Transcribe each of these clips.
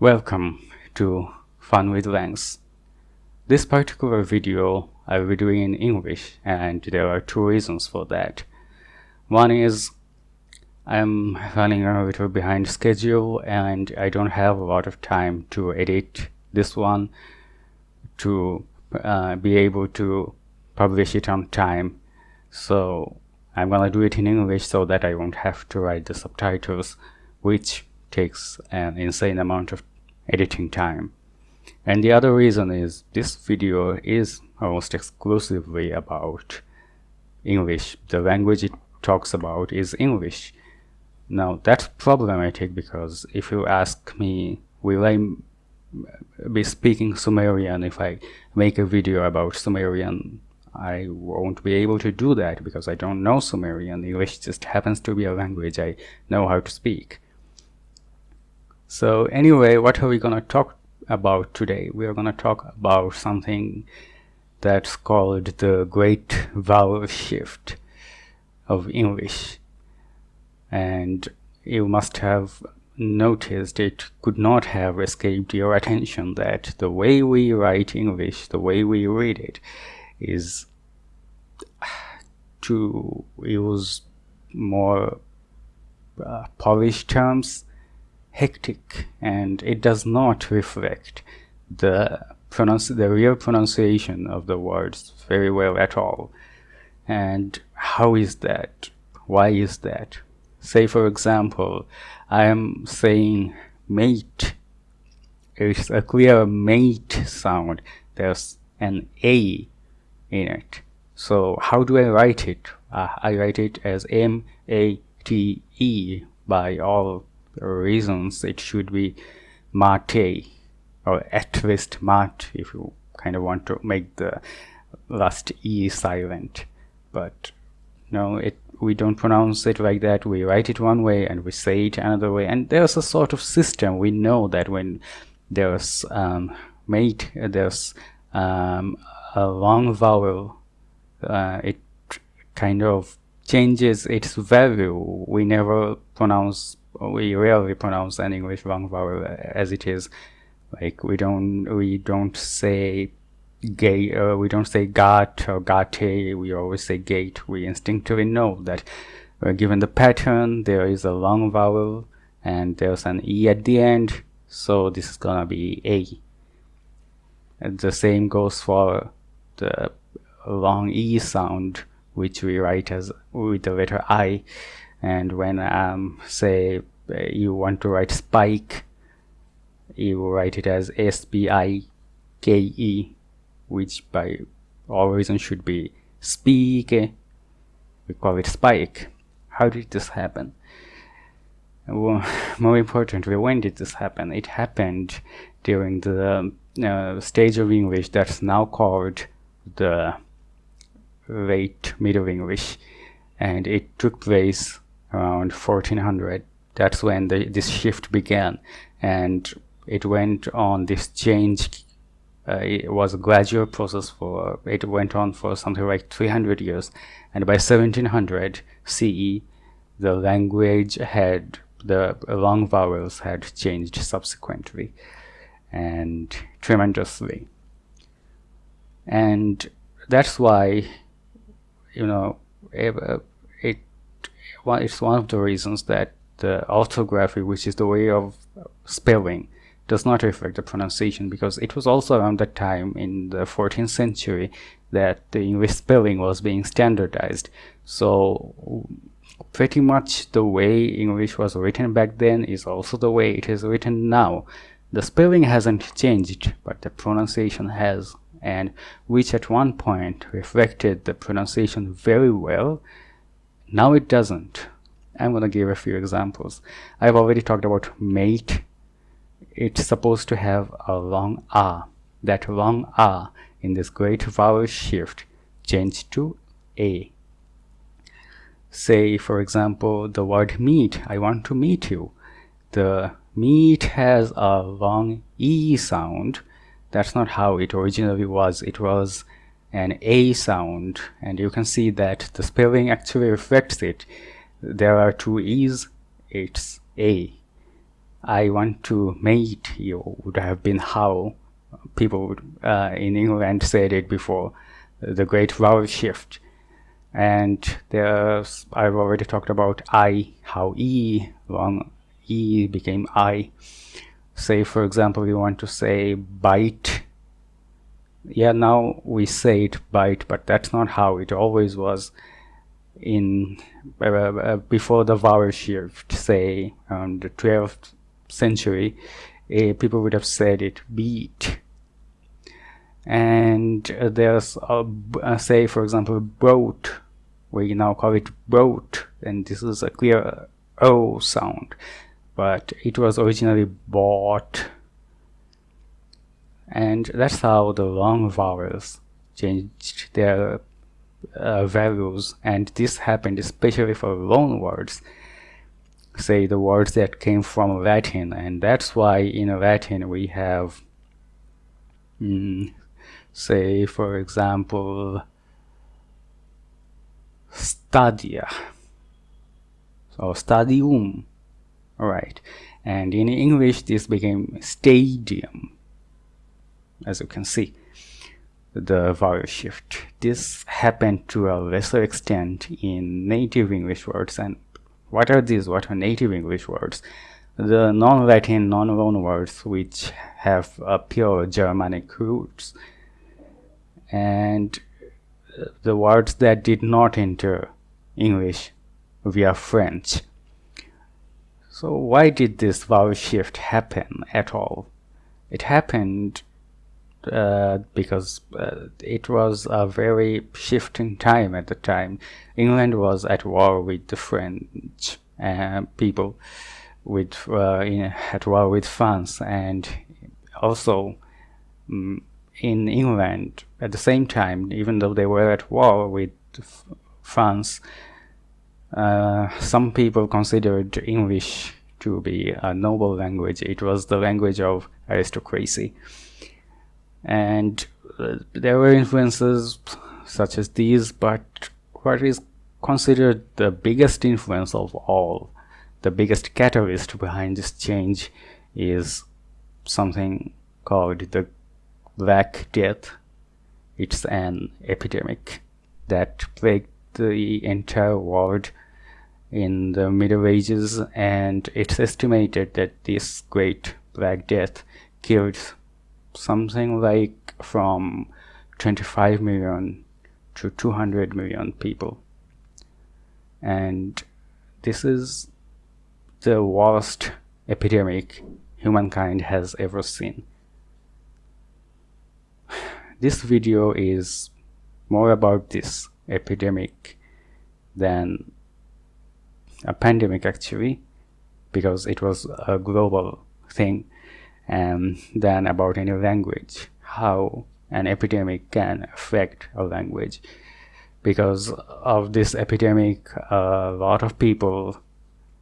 Welcome to Fun with Lens. This particular video I will be doing in English and there are two reasons for that. One is I'm running a little behind schedule and I don't have a lot of time to edit this one to uh, be able to publish it on time. So I'm gonna do it in English so that I won't have to write the subtitles which takes an insane amount of editing time. And the other reason is this video is almost exclusively about English. The language it talks about is English. Now that's problematic because if you ask me, will I be speaking Sumerian if I make a video about Sumerian? I won't be able to do that because I don't know Sumerian. English just happens to be a language I know how to speak. So anyway, what are we gonna talk about today? We are gonna talk about something that's called the Great Vowel Shift of English and you must have noticed it could not have escaped your attention that the way we write English, the way we read it, is to use more uh, polished terms, hectic, and it does not reflect the pronounce the real pronunciation of the words very well at all. And how is that? Why is that? say for example I am saying mate it's a clear mate sound there's an A in it so how do I write it uh, I write it as M-A-T-E by all reasons it should be mate or at least mat if you kind of want to make the last E silent. But no it we don't pronounce it like that. We write it one way and we say it another way. And there's a sort of system. We know that when there's um, mate there's um, a long vowel uh, it kind of changes its value. We never pronounce we rarely pronounce an English long vowel as it is. Like we don't we don't say gate uh, we don't say gat or gate we always say gate. We instinctively know that uh, given the pattern there is a long vowel and there's an e at the end so this is gonna be a. The same goes for the long e sound which we write as with the letter i and when um say uh, you want to write spike you write it as s p i k e which by all reason should be speak. We call it spike. How did this happen? Well, more importantly when did this happen? It happened during the uh, stage of English that's now called the late middle English. And it took place around 1400 that's when the, this shift began. And it went on this change uh, it was a gradual process for it went on for something like 300 years. And by 1700 CE the language had the long vowels had changed subsequently and tremendously. And that's why you know it's one of the reasons that the orthography which is the way of spelling does not reflect the pronunciation because it was also around that time in the 14th century that the English spelling was being standardized. So pretty much the way English was written back then is also the way it is written now. The spelling hasn't changed, but the pronunciation has, and which at one point reflected the pronunciation very well, now it doesn't. I'm gonna give a few examples. I've already talked about mate it's supposed to have a long R. That long R in this great vowel shift changed to A. Say, for example, the word meet. I want to meet you. The meet has a long E sound. That's not how it originally was. It was an A sound and you can see that the spelling actually reflects it. There are two E's, it's A. I want to mate you would have been how people uh, in England said it before the great vowel shift. And there's I've already talked about I how E long E became I. Say for example we want to say bite yeah now we say it bite but that's not how it always was in uh, uh, before the vowel shift say um, the 12th century uh, people would have said it beat. And uh, there's a, uh, say for example boat we now call it boat and this is a clear o sound. But it was originally bought and that's how the long vowels changed their uh, values. And this happened especially for loan words say the words that came from Latin. And that's why in Latin we have mm, say for example stadia so stadium right? And in English this became stadium as you can see the vowel shift. This happened to a lesser extent in native English words. And what are these? What are native English words? The non-Latin non-loan words which have a pure Germanic roots. And the words that did not enter English via French. So why did this vowel shift happen at all? It happened uh, because uh, it was a very shifting time at the time. England was at war with the French uh, people, with uh, in, at war with France, and also um, in England at the same time, even though they were at war with France, uh, some people considered English to be a noble language. It was the language of aristocracy. And uh, there were influences such as these, but what is considered the biggest influence of all, the biggest catalyst behind this change is something called the Black Death. It's an epidemic that plagued the entire world in the Middle Ages and it's estimated that this Great Black Death killed something like from 25 million to 200 million people. And this is the worst epidemic humankind has ever seen. This video is more about this epidemic than a pandemic actually because it was a global thing and than about any language how an epidemic can affect a language. Because of this epidemic a lot of people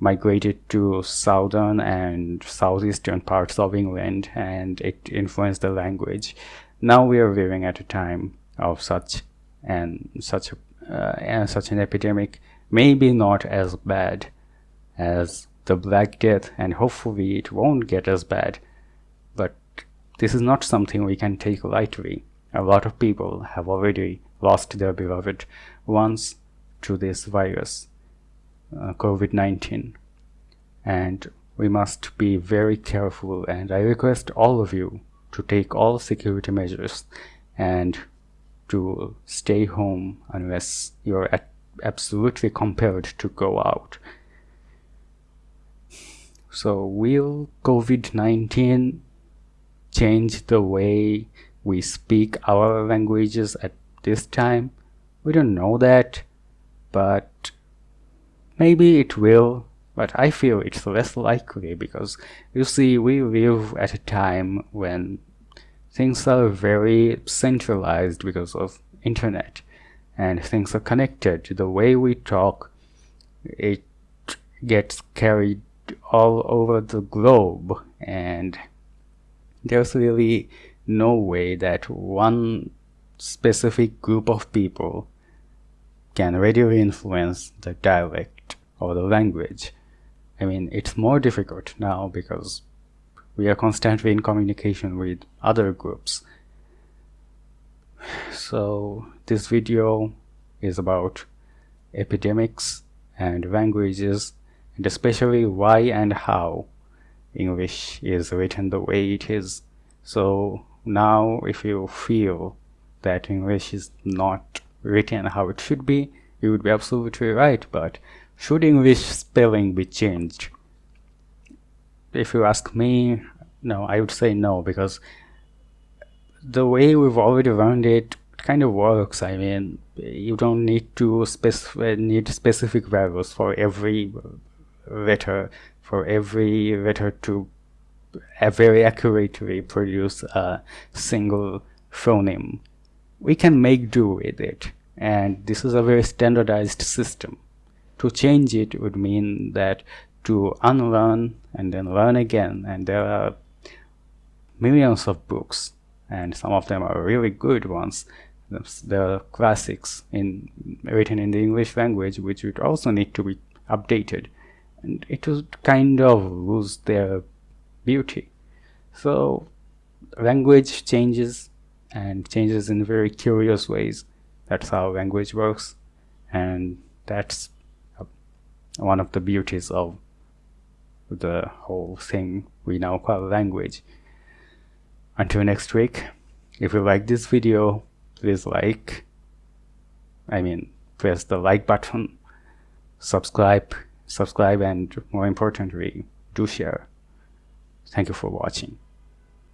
migrated to southern and southeastern parts of England and it influenced the language. Now we are living at a time of such and such uh, and such an epidemic maybe not as bad as the Black Death and hopefully it won't get as bad this is not something we can take lightly a lot of people have already lost their beloved ones to this virus uh, COVID-19 and we must be very careful and I request all of you to take all security measures and to stay home unless you're absolutely compelled to go out. So will COVID-19 change the way we speak our languages at this time? We don't know that, but maybe it will but I feel it's less likely because you see we live at a time when things are very centralized because of internet and things are connected to the way we talk it gets carried all over the globe and there's really no way that one specific group of people can radio influence the dialect or the language I mean, it's more difficult now because we are constantly in communication with other groups. So this video is about epidemics and languages and especially why and how English is written the way it is. So now if you feel that English is not written how it should be, you would be absolutely right, but should English spelling be changed? If you ask me, no, I would say no, because the way we've already learned it kind of works. I mean, you don't need to specify need specific values for every letter, for every letter to very accurately produce a single phoneme. We can make do with it, and this is a very standardized system. To change it would mean that to unlearn and then learn again. And there are millions of books and some of them are really good ones. There are classics in written in the English language which would also need to be updated and it would kind of lose their beauty. So language changes and changes in very curious ways. That's how language works. And that's uh, one of the beauties of the whole thing we now call language. Until next week, if you like this video, please like, I mean, press the like button, subscribe, subscribe, and more importantly, do share. Thank you for watching.